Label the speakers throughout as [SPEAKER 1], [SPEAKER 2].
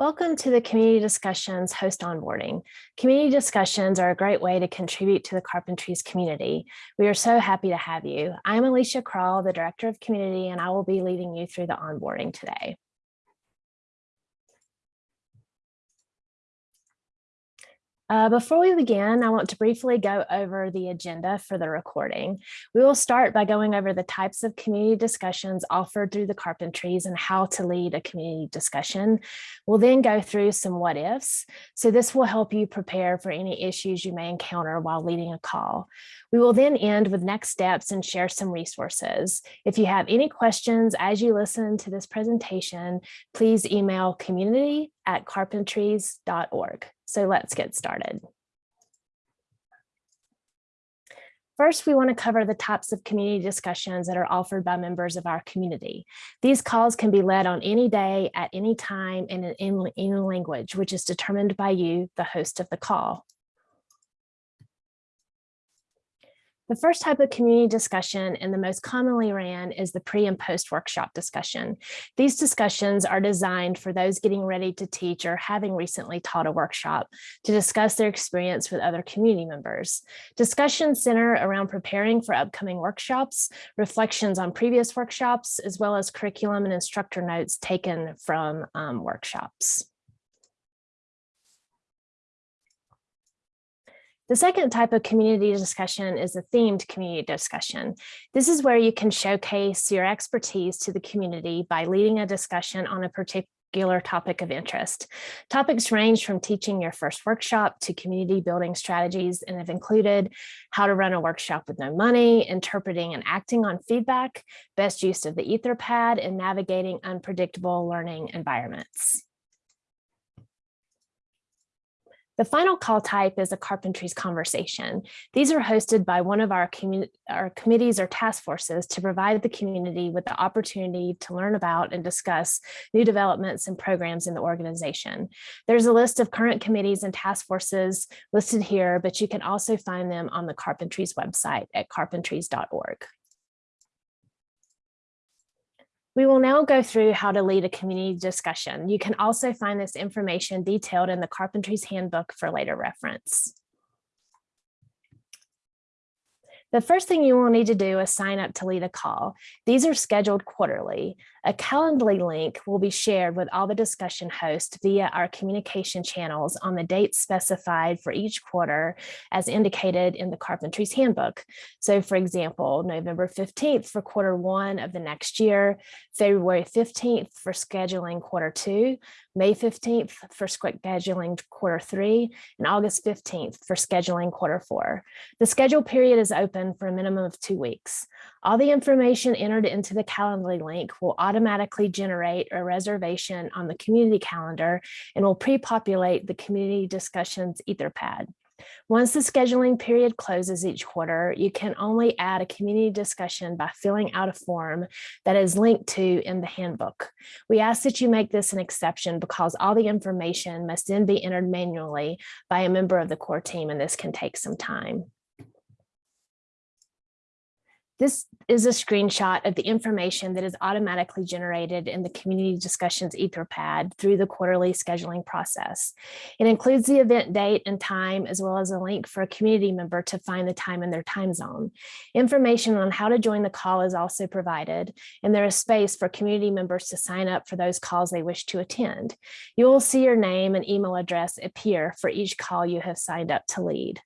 [SPEAKER 1] Welcome to the Community Discussions host onboarding. Community discussions are a great way to contribute to the Carpentries community. We are so happy to have you. I'm Alycia Crall, the Director of Community, and I will be leading you through the onboarding today. Uh, before we begin, I want to briefly go over the agenda for the recording. We will start by going over the types of community discussions offered through the Carpentries and how to lead a community discussion. We'll then go through some what ifs. So this will help you prepare for any issues you may encounter while leading a call. We will then end with next steps and share some resources. If you have any questions as you listen to this presentation, please email community at carpentries.org. So let's get started. First, we want to cover the types of community discussions that are offered by members of our community. These calls can be led on any day, at any time, and in any language, which is determined by you, the host of the call. The first type of community discussion and the most commonly ran is the pre and post workshop discussion. These discussions are designed for those getting ready to teach or having recently taught a workshop to discuss their experience with other community members. Discussions center around preparing for upcoming workshops, reflections on previous workshops, as well as curriculum and instructor notes taken from um, workshops. The second type of community discussion is a themed community discussion. This is where you can showcase your expertise to the community by leading a discussion on a particular topic of interest. Topics range from teaching your first workshop to community building strategies and have included how to run a workshop with no money, interpreting and acting on feedback, best use of the Etherpad, and navigating unpredictable learning environments. The final call type is a carpentries conversation. These are hosted by one of our, our committees or task forces to provide the community with the opportunity to learn about and discuss new developments and programs in the organization. There's a list of current committees and task forces listed here, but you can also find them on the Carpentries website at carpentries.org. We will now go through how to lead a community discussion. You can also find this information detailed in the Carpentries Handbook for later reference. The first thing you will need to do is sign up to lead a call. These are scheduled quarterly. A Calendly link will be shared with all the discussion hosts via our communication channels on the dates specified for each quarter as indicated in the Carpentries Handbook. So for example, November 15th for quarter one of the next year, February 15th for scheduling quarter two, May 15th for scheduling quarter three, and August 15th for scheduling quarter four. The schedule period is open for a minimum of two weeks. All the information entered into the Calendly link will automatically generate a reservation on the community calendar and will pre-populate the community discussions etherpad. Once the scheduling period closes each quarter, you can only add a community discussion by filling out a form that is linked to in the handbook. We ask that you make this an exception because all the information must then be entered manually by a member of the core team and this can take some time. This is a screenshot of the information that is automatically generated in the community discussions etherpad through the quarterly scheduling process. It includes the event date and time, as well as a link for a community member to find the time in their time zone. Information on how to join the call is also provided, and there is space for community members to sign up for those calls they wish to attend. You will see your name and email address appear for each call you have signed up to lead.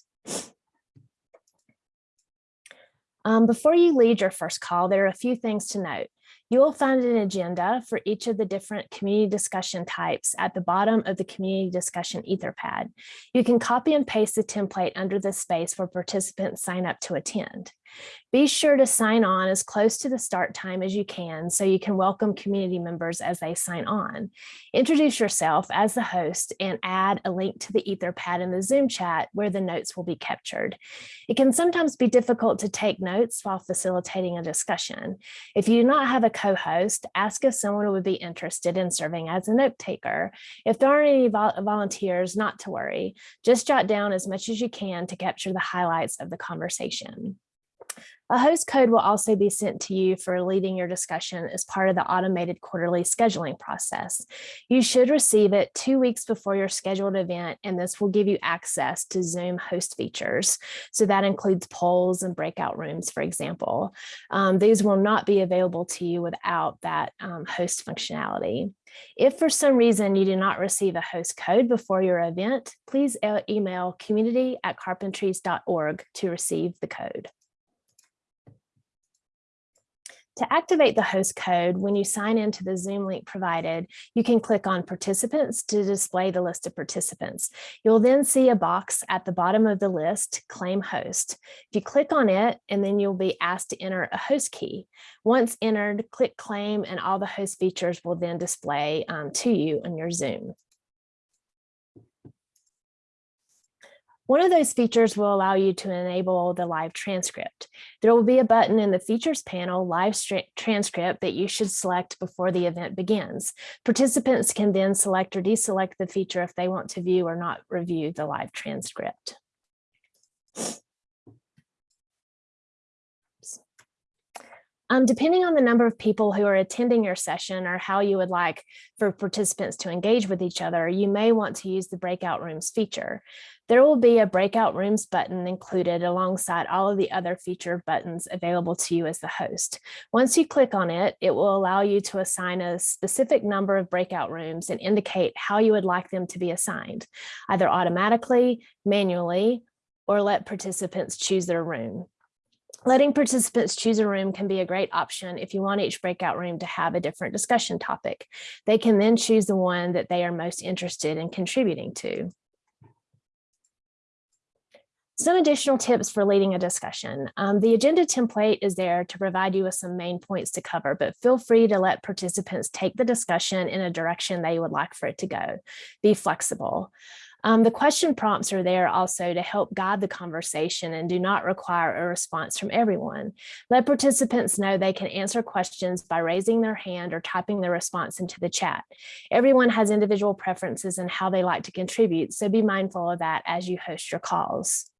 [SPEAKER 1] Um, before you lead your first call, there are a few things to note. You will find an agenda for each of the different community discussion types at the bottom of the community discussion etherpad. You can copy and paste the template under the space where participants sign up to attend. Be sure to sign on as close to the start time as you can so you can welcome community members as they sign on. Introduce yourself as the host and add a link to the Etherpad in the Zoom chat where the notes will be captured. It can sometimes be difficult to take notes while facilitating a discussion. If you do not have a co-host, ask if someone would be interested in serving as a note taker. If there aren't any vol volunteers, not to worry. Just jot down as much as you can to capture the highlights of the conversation. A host code will also be sent to you for leading your discussion as part of the automated quarterly scheduling process. You should receive it two weeks before your scheduled event, and this will give you access to Zoom host features. So that includes polls and breakout rooms, for example. Um, these will not be available to you without that um, host functionality. If for some reason you do not receive a host code before your event, please email community at carpentries.org to receive the code. To activate the host code, when you sign into the Zoom link provided, you can click on participants to display the list of participants. You'll then see a box at the bottom of the list, claim host. If you click on it, and then you'll be asked to enter a host key. Once entered, click claim and all the host features will then display um, to you on your Zoom. One of those features will allow you to enable the live transcript. There will be a button in the features panel, live transcript, that you should select before the event begins. Participants can then select or deselect the feature if they want to view or not review the live transcript. Um, depending on the number of people who are attending your session or how you would like for participants to engage with each other, you may want to use the breakout rooms feature. There will be a breakout rooms button included alongside all of the other feature buttons available to you as the host. Once you click on it, it will allow you to assign a specific number of breakout rooms and indicate how you would like them to be assigned, either automatically, manually, or let participants choose their room. Letting participants choose a room can be a great option if you want each breakout room to have a different discussion topic. They can then choose the one that they are most interested in contributing to. Some additional tips for leading a discussion. Um, the agenda template is there to provide you with some main points to cover, but feel free to let participants take the discussion in a direction they would like for it to go. Be flexible. Um, the question prompts are there also to help guide the conversation and do not require a response from everyone. Let participants know they can answer questions by raising their hand or typing their response into the chat. Everyone has individual preferences and how they like to contribute, so be mindful of that as you host your calls.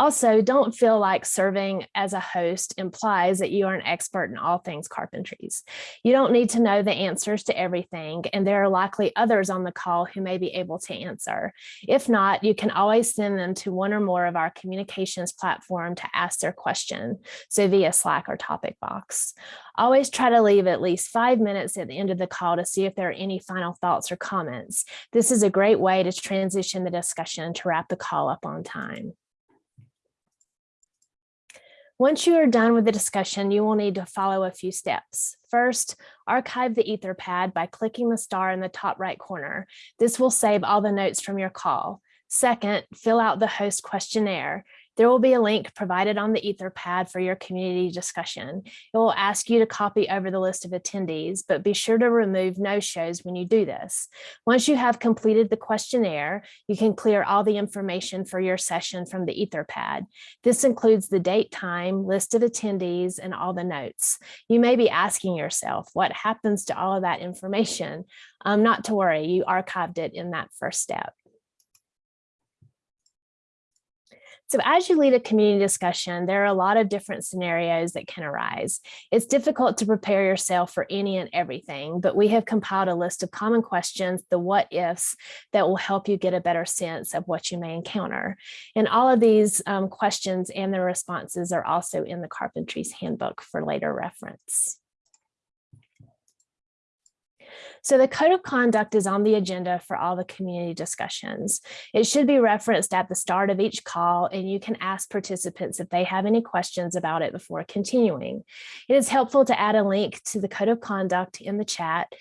[SPEAKER 1] Also, don't feel like serving as a host implies that you are an expert in all things carpentries. You don't need to know the answers to everything, and there are likely others on the call who may be able to answer. If not, you can always send them to one or more of our communications platform to ask their question, so via Slack or topic box. Always try to leave at least five minutes at the end of the call to see if there are any final thoughts or comments. This is a great way to transition the discussion to wrap the call up on time. Once you are done with the discussion, you will need to follow a few steps. First, archive the Etherpad by clicking the star in the top right corner. This will save all the notes from your call. Second, fill out the host questionnaire. There will be a link provided on the Etherpad for your community discussion. It will ask you to copy over the list of attendees, but be sure to remove no-shows when you do this. Once you have completed the questionnaire, you can clear all the information for your session from the Etherpad. This includes the date, time, list of attendees, and all the notes. You may be asking yourself, what happens to all of that information? Um, not to worry, you archived it in that first step. So as you lead a community discussion, there are a lot of different scenarios that can arise. It's difficult to prepare yourself for any and everything, but we have compiled a list of common questions, the what ifs, that will help you get a better sense of what you may encounter. And all of these um, questions and their responses are also in the Carpentries Handbook for later reference. So the code of conduct is on the agenda for all the community discussions. It should be referenced at the start of each call and you can ask participants if they have any questions about it before continuing. It is helpful to add a link to the code of conduct in the chat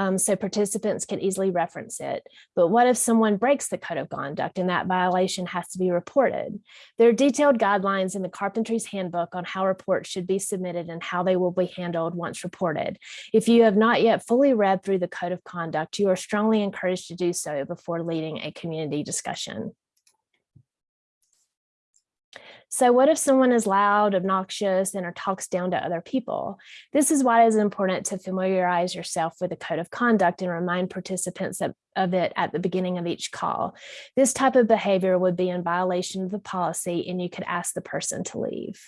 [SPEAKER 1] um, so participants can easily reference it. But what if someone breaks the code of conduct and that violation has to be reported? There are detailed guidelines in the Carpentries Handbook on how reports should be submitted and how they will be handled once reported. If you have not yet fully read through the code of conduct, you are strongly encouraged to do so before leading a community discussion. So what if someone is loud, obnoxious, and or talks down to other people? This is why it is important to familiarize yourself with the code of conduct and remind participants of, of it at the beginning of each call. This type of behavior would be in violation of the policy and you could ask the person to leave.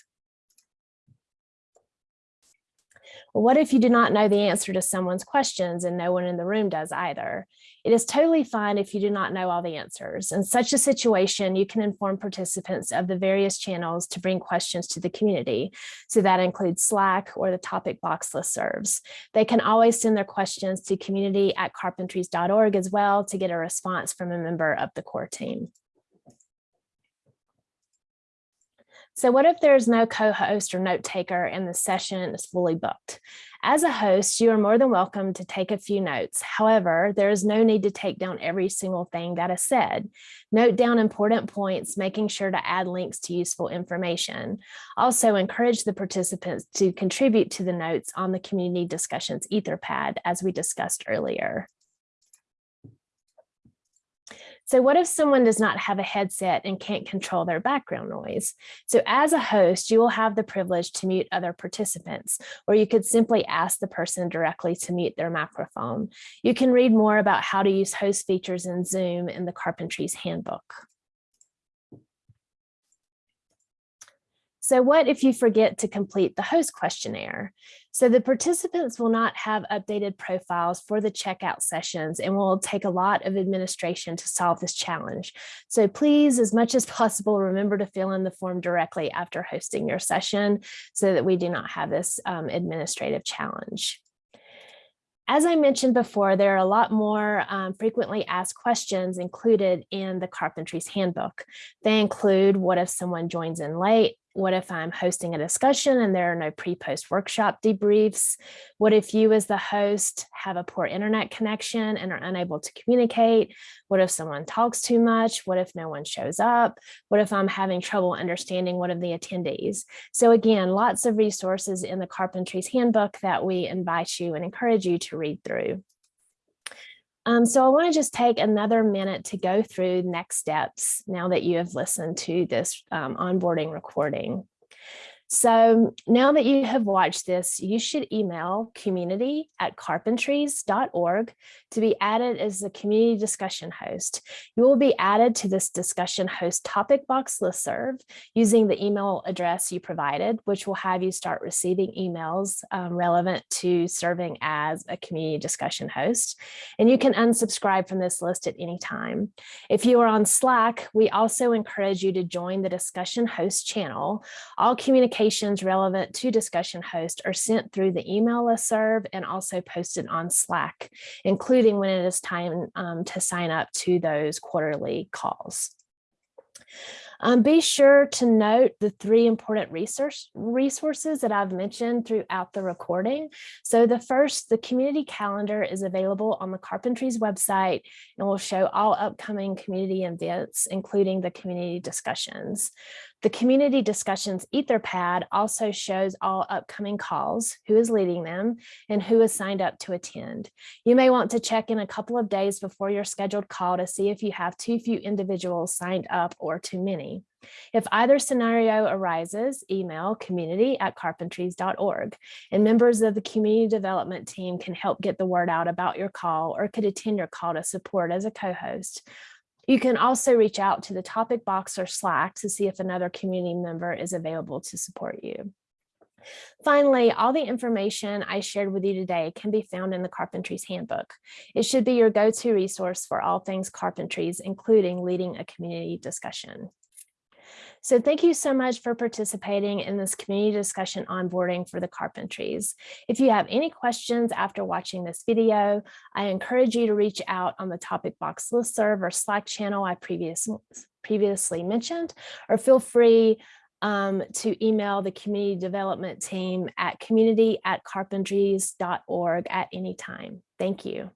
[SPEAKER 1] Well, what if you do not know the answer to someone's questions and no one in the room does either? It is totally fine if you do not know all the answers. In such a situation, you can inform participants of the various channels to bring questions to the community. So that includes Slack or the topic box listservs. They can always send their questions to community at carpentries.org as well to get a response from a member of the core team. So what if there's no co-host or note taker and the session is fully booked? As a host, you are more than welcome to take a few notes. However, there is no need to take down every single thing that is said. Note down important points, making sure to add links to useful information. Also encourage the participants to contribute to the notes on the community discussions etherpad as we discussed earlier. So what if someone does not have a headset and can't control their background noise? So as a host, you will have the privilege to mute other participants, or you could simply ask the person directly to mute their microphone. You can read more about how to use host features in Zoom in the Carpentries Handbook. So what if you forget to complete the host questionnaire? So the participants will not have updated profiles for the checkout sessions and will take a lot of administration to solve this challenge. So please, as much as possible, remember to fill in the form directly after hosting your session so that we do not have this um, administrative challenge. As I mentioned before, there are a lot more um, frequently asked questions included in the Carpentries Handbook. They include what if someone joins in late? What if I'm hosting a discussion and there are no pre-post workshop debriefs? What if you as the host have a poor internet connection and are unable to communicate? What if someone talks too much? What if no one shows up? What if I'm having trouble understanding one of the attendees? So again, lots of resources in the Carpentries Handbook that we invite you and encourage you to read through. Um, so I want to just take another minute to go through next steps now that you have listened to this um, onboarding recording. So now that you have watched this, you should email community at carpentries.org to be added as a community discussion host. You will be added to this discussion host topic box listserv using the email address you provided, which will have you start receiving emails um, relevant to serving as a community discussion host. And you can unsubscribe from this list at any time. If you are on Slack, we also encourage you to join the discussion host channel. All communication relevant to discussion host are sent through the email listserv and also posted on Slack, including when it is time um, to sign up to those quarterly calls. Um, be sure to note the three important resource, resources that I've mentioned throughout the recording. So the first, the community calendar is available on the Carpentries website and will show all upcoming community events, including the community discussions. The community discussions Etherpad also shows all upcoming calls, who is leading them, and who is signed up to attend. You may want to check in a couple of days before your scheduled call to see if you have too few individuals signed up or too many. If either scenario arises, email community at carpentries.org and members of the community development team can help get the word out about your call or could attend your call to support as a co-host. You can also reach out to the topic box or Slack to see if another community member is available to support you. Finally, all the information I shared with you today can be found in the Carpentries Handbook. It should be your go-to resource for all things carpentries, including leading a community discussion. So thank you so much for participating in this community discussion onboarding for the Carpentries. If you have any questions after watching this video, I encourage you to reach out on the topic box listserv or Slack channel I previous, previously mentioned, or feel free um, to email the community development team at community at carpentries.org at any time. Thank you.